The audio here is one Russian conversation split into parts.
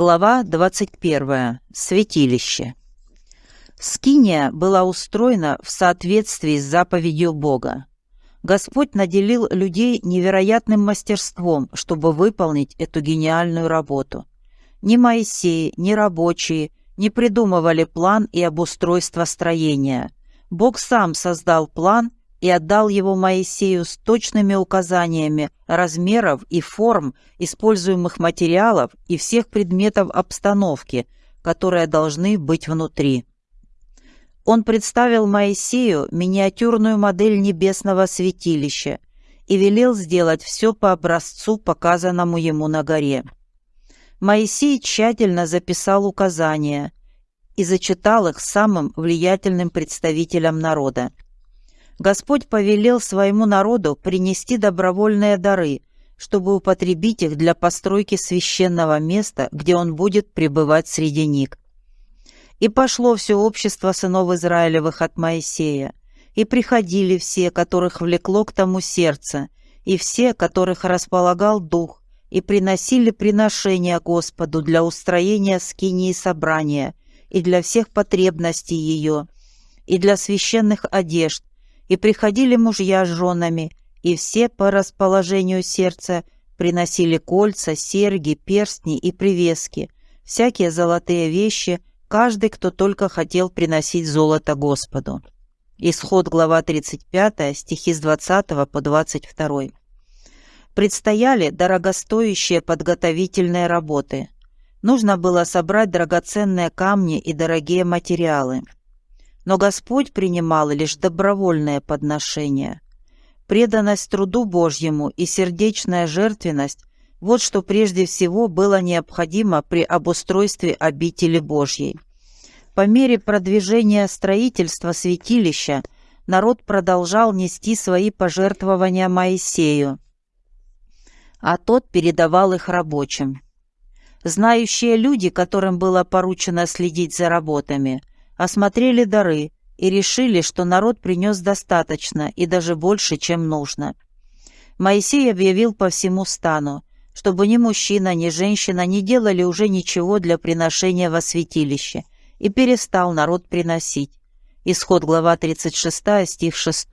Глава 21. Святилище. Скиния была устроена в соответствии с заповедью Бога. Господь наделил людей невероятным мастерством, чтобы выполнить эту гениальную работу. Ни Моисей, ни рабочие не придумывали план и обустройство строения. Бог сам создал план и отдал его Моисею с точными указаниями размеров и форм используемых материалов и всех предметов обстановки, которые должны быть внутри. Он представил Моисею миниатюрную модель небесного святилища и велел сделать все по образцу, показанному ему на горе. Моисей тщательно записал указания и зачитал их самым влиятельным представителям народа. Господь повелел своему народу принести добровольные дары, чтобы употребить их для постройки священного места, где он будет пребывать среди них. И пошло все общество сынов Израилевых от Моисея, и приходили все, которых влекло к тому сердце, и все, которых располагал дух, и приносили приношения Господу для устроения скинии собрания, и для всех потребностей ее, и для священных одежд, и приходили мужья с женами, и все по расположению сердца приносили кольца, серьги, перстни и привески, всякие золотые вещи, каждый, кто только хотел приносить золото Господу. Исход, глава 35, стихи с 20 по 22. Предстояли дорогостоящие подготовительные работы. Нужно было собрать драгоценные камни и дорогие материалы – но Господь принимал лишь добровольное подношение. Преданность труду Божьему и сердечная жертвенность – вот что прежде всего было необходимо при обустройстве обители Божьей. По мере продвижения строительства святилища народ продолжал нести свои пожертвования Моисею, а тот передавал их рабочим. Знающие люди, которым было поручено следить за работами, осмотрели дары и решили, что народ принес достаточно и даже больше, чем нужно. Моисей объявил по всему стану, чтобы ни мужчина, ни женщина не делали уже ничего для приношения во святилище, и перестал народ приносить. Исход глава 36, стих 6.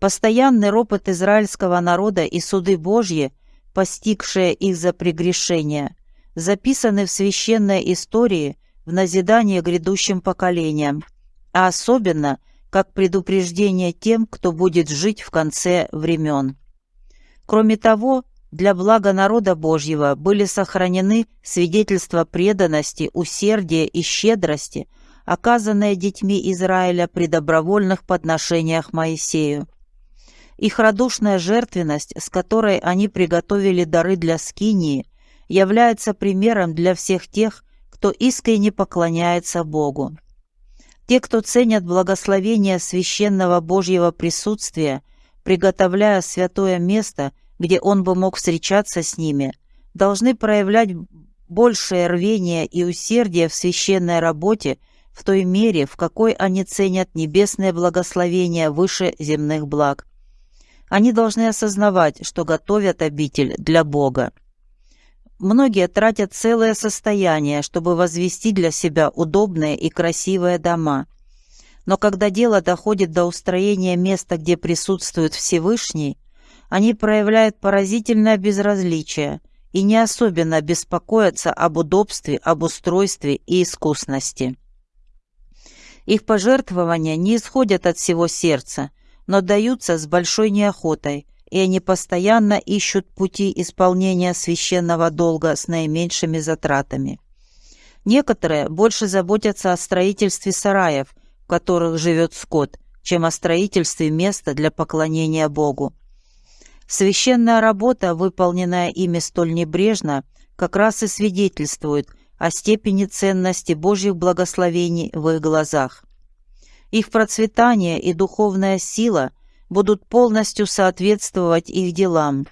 Постоянный ропот израильского народа и суды Божьи, постигшие их за прегрешения, записаны в священной истории – в назидание грядущим поколениям, а особенно как предупреждение тем, кто будет жить в конце времен. Кроме того, для блага народа Божьего были сохранены свидетельства преданности, усердия и щедрости, оказанные детьми Израиля при добровольных подношениях Моисею. Их радушная жертвенность, с которой они приготовили дары для Скинии, является примером для всех тех, кто искренне поклоняется Богу. Те, кто ценят благословение священного Божьего присутствия, приготовляя святое место, где Он бы мог встречаться с ними, должны проявлять большее рвение и усердие в священной работе в той мере, в какой они ценят небесное благословение выше земных благ. Они должны осознавать, что готовят обитель для Бога. Многие тратят целое состояние, чтобы возвести для себя удобные и красивые дома. Но когда дело доходит до устроения места, где присутствует Всевышний, они проявляют поразительное безразличие и не особенно беспокоятся об удобстве, об устройстве и искусности. Их пожертвования не исходят от всего сердца, но даются с большой неохотой – и они постоянно ищут пути исполнения священного долга с наименьшими затратами. Некоторые больше заботятся о строительстве сараев, в которых живет скот, чем о строительстве места для поклонения Богу. Священная работа, выполненная ими столь небрежно, как раз и свидетельствует о степени ценности Божьих благословений в их глазах. Их процветание и духовная сила будут полностью соответствовать их делам.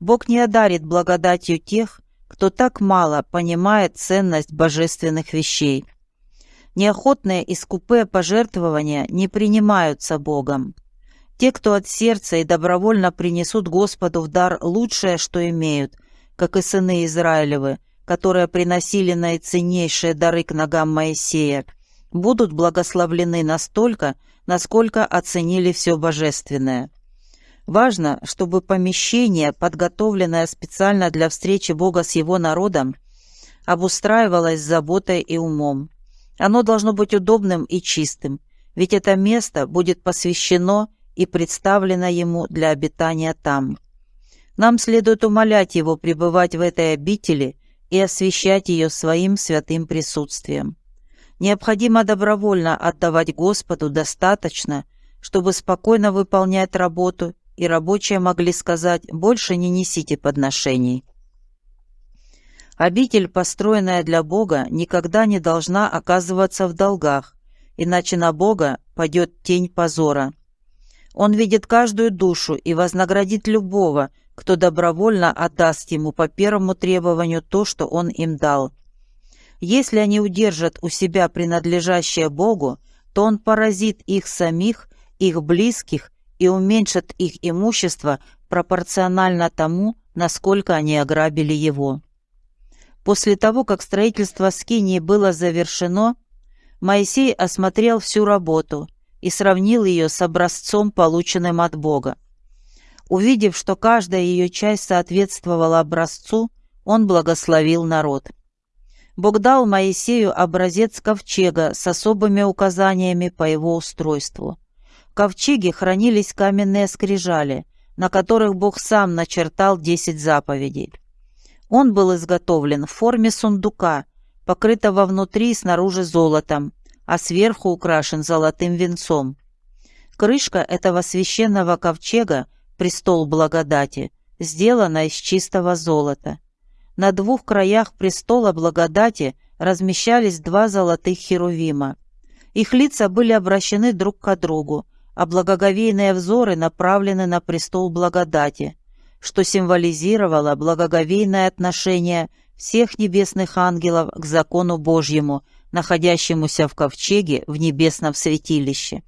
Бог не одарит благодатью тех, кто так мало понимает ценность божественных вещей. Неохотные и скупые пожертвования не принимаются Богом. Те, кто от сердца и добровольно принесут Господу в дар лучшее, что имеют, как и сыны Израилевы, которые приносили наиценнейшие дары к ногам Моисея, будут благословлены настолько, насколько оценили все божественное. Важно, чтобы помещение, подготовленное специально для встречи Бога с его народом, обустраивалось заботой и умом. Оно должно быть удобным и чистым, ведь это место будет посвящено и представлено ему для обитания там. Нам следует умолять его пребывать в этой обители и освящать ее своим святым присутствием. Необходимо добровольно отдавать Господу достаточно, чтобы спокойно выполнять работу, и рабочие могли сказать «больше не несите подношений». Обитель, построенная для Бога, никогда не должна оказываться в долгах, иначе на Бога падет тень позора. Он видит каждую душу и вознаградит любого, кто добровольно отдаст ему по первому требованию то, что он им дал. Если они удержат у себя принадлежащее Богу, то он поразит их самих, их близких и уменьшит их имущество пропорционально тому, насколько они ограбили его. После того, как строительство Скинии было завершено, Моисей осмотрел всю работу и сравнил ее с образцом, полученным от Бога. Увидев, что каждая ее часть соответствовала образцу, он благословил народ. Бог дал Моисею образец ковчега с особыми указаниями по его устройству. В ковчеге хранились каменные скрижали, на которых Бог сам начертал десять заповедей. Он был изготовлен в форме сундука, покрытого внутри и снаружи золотом, а сверху украшен золотым венцом. Крышка этого священного ковчега, престол благодати, сделана из чистого золота. На двух краях престола благодати размещались два золотых херувима. Их лица были обращены друг к другу, а благоговейные взоры направлены на престол благодати, что символизировало благоговейное отношение всех небесных ангелов к закону Божьему, находящемуся в ковчеге в небесном святилище.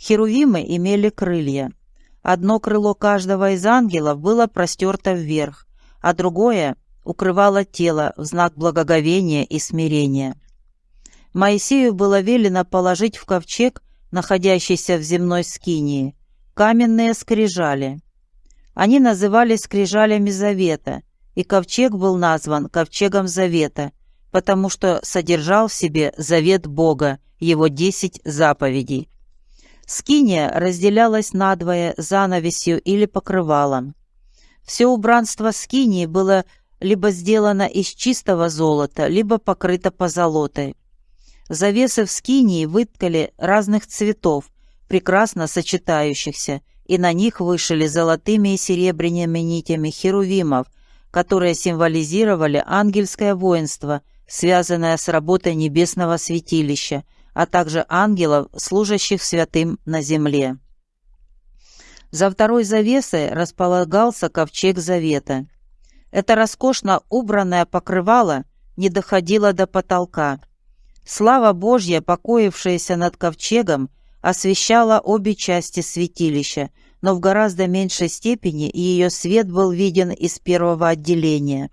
Херувимы имели крылья. Одно крыло каждого из ангелов было простерто вверх, а другое укрывало тело в знак благоговения и смирения. Моисею было велено положить в ковчег, находящийся в земной скинии, каменные скрижали – они назывались скрижалями завета, и ковчег был назван ковчегом завета, потому что содержал в себе завет Бога, его десять заповедей. Скиния разделялась надвое занавесью или покрывалом. Все убранство скинии было либо сделано из чистого золота, либо покрыто позолотой. Завесы в скинии выткали разных цветов, прекрасно сочетающихся, и на них вышили золотыми и серебряными нитями херувимов, которые символизировали ангельское воинство, связанное с работой небесного святилища, а также ангелов, служащих святым на земле. За второй завесой располагался ковчег завета. Это роскошно убранное покрывало не доходило до потолка. Слава Божья, покоившаяся над ковчегом, освещала обе части святилища, но в гораздо меньшей степени ее свет был виден из первого отделения.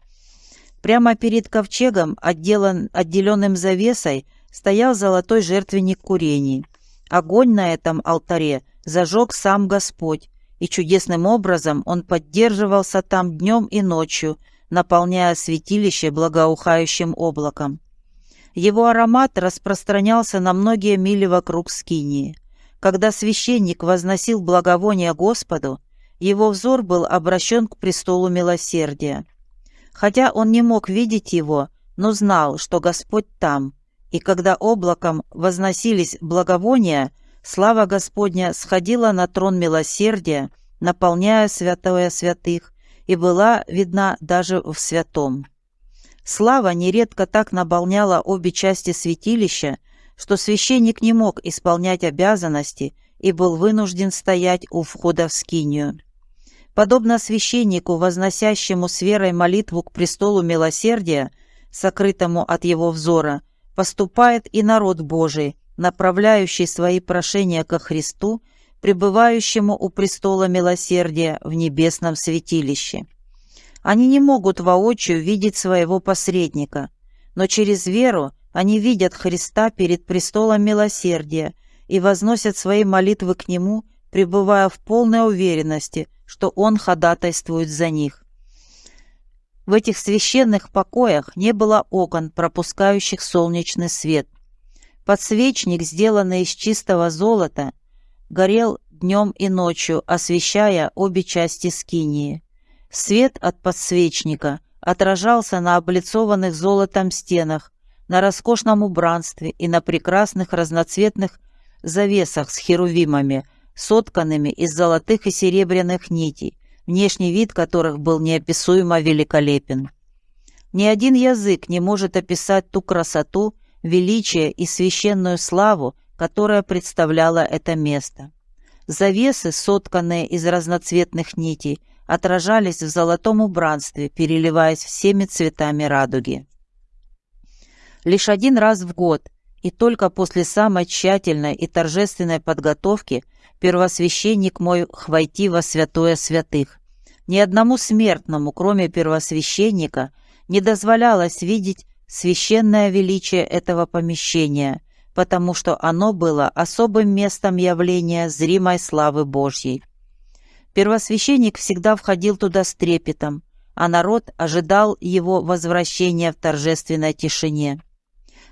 Прямо перед ковчегом, отделан, отделенным завесой, стоял золотой жертвенник курений. Огонь на этом алтаре зажег сам Господь, и чудесным образом он поддерживался там днем и ночью, наполняя святилище благоухающим облаком. Его аромат распространялся на многие мили вокруг Скинии. Когда священник возносил благовоние Господу, его взор был обращен к престолу милосердия. Хотя он не мог видеть его, но знал, что Господь там, и когда облаком возносились благовония, слава Господня сходила на трон милосердия, наполняя святое святых, и была видна даже в святом. Слава нередко так наполняла обе части святилища, что священник не мог исполнять обязанности и был вынужден стоять у входа в скинию. Подобно священнику, возносящему с верой молитву к престолу милосердия, сокрытому от его взора, поступает и народ Божий, направляющий свои прошения ко Христу, пребывающему у престола милосердия в небесном святилище. Они не могут воочию видеть своего посредника, но через веру они видят Христа перед престолом милосердия и возносят свои молитвы к Нему, пребывая в полной уверенности, что Он ходатайствует за них. В этих священных покоях не было окон, пропускающих солнечный свет. Подсвечник, сделанный из чистого золота, горел днем и ночью, освещая обе части скинии. Свет от подсвечника отражался на облицованных золотом стенах, на роскошном убранстве и на прекрасных разноцветных завесах с херувимами, сотканными из золотых и серебряных нитей, внешний вид которых был неописуемо великолепен. Ни один язык не может описать ту красоту, величие и священную славу, которая представляла это место. Завесы, сотканные из разноцветных нитей, отражались в золотом убранстве, переливаясь всеми цветами радуги. Лишь один раз в год, и только после самой тщательной и торжественной подготовки, первосвященник мой хвойти во святое святых. Ни одному смертному, кроме первосвященника, не дозволялось видеть священное величие этого помещения, потому что оно было особым местом явления зримой славы Божьей. Первосвященник всегда входил туда с трепетом, а народ ожидал его возвращения в торжественной тишине.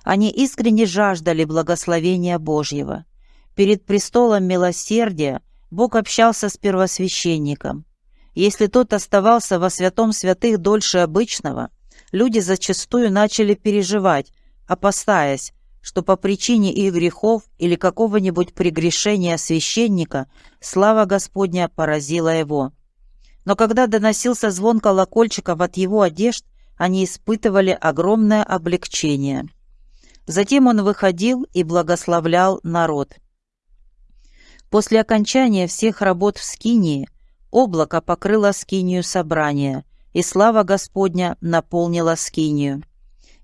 Они искренне жаждали благословения Божьего. Перед престолом милосердия Бог общался с первосвященником. Если тот оставался во святом святых дольше обычного, люди зачастую начали переживать, опасаясь, что по причине их грехов или какого-нибудь прегрешения священника слава Господня поразила его. Но когда доносился звон колокольчиков от его одежд, они испытывали огромное облегчение. Затем он выходил и благословлял народ. После окончания всех работ в Скинии облако покрыло Скинию собрания, и слава Господня наполнила Скинию.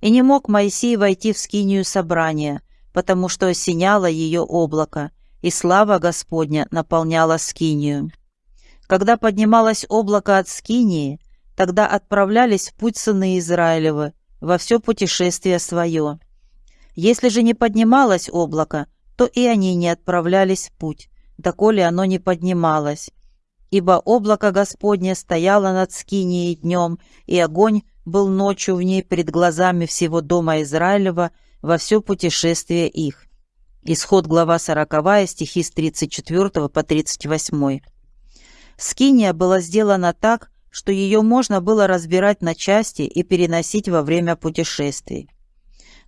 И не мог Моисей войти в скинию собрания, потому что осеняло ее облако, и слава Господня наполняла скинию. Когда поднималось облако от скинии, тогда отправлялись в путь сыны Израилевы во все путешествие свое. Если же не поднималось облако, то и они не отправлялись в путь, доколе оно не поднималось. Ибо облако Господне стояло над скинией днем, и огонь был ночью в ней перед глазами всего дома Израилева во все путешествие их. Исход глава 40, стихи с 34 по 38. Скиния была сделана так, что ее можно было разбирать на части и переносить во время путешествий.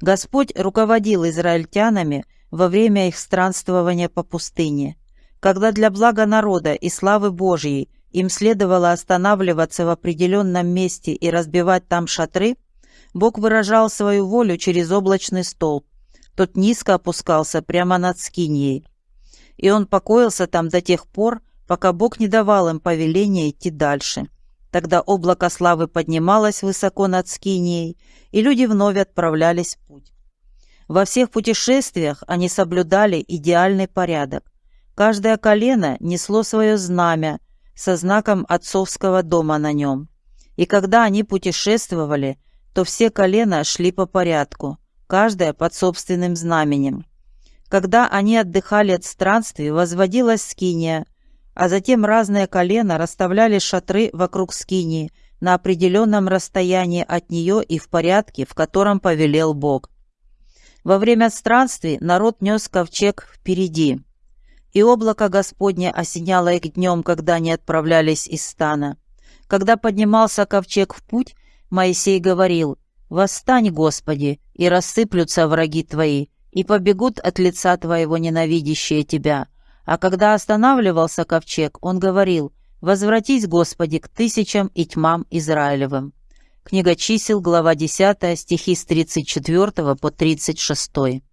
Господь руководил израильтянами во время их странствования по пустыне, когда для блага народа и славы Божьей им следовало останавливаться в определенном месте и разбивать там шатры, Бог выражал свою волю через облачный столб. Тот низко опускался прямо над Скиньей. И он покоился там до тех пор, пока Бог не давал им повеления идти дальше. Тогда облако славы поднималось высоко над Скинией, и люди вновь отправлялись в путь. Во всех путешествиях они соблюдали идеальный порядок. Каждое колено несло свое знамя, со знаком отцовского дома на нем. И когда они путешествовали, то все колена шли по порядку, каждое под собственным знаменем. Когда они отдыхали от странствий, возводилась скиния, а затем разные колена расставляли шатры вокруг скинии на определенном расстоянии от нее и в порядке, в котором повелел Бог. Во время странствий народ нес ковчег впереди, и облако Господне осеняло их днем, когда они отправлялись из стана. Когда поднимался ковчег в путь, Моисей говорил, «Восстань, Господи, и рассыплются враги Твои, и побегут от лица Твоего ненавидящие Тебя». А когда останавливался ковчег, он говорил, «Возвратись, Господи, к тысячам и тьмам Израилевым». Книга чисел, глава 10, стихи с 34 по 36.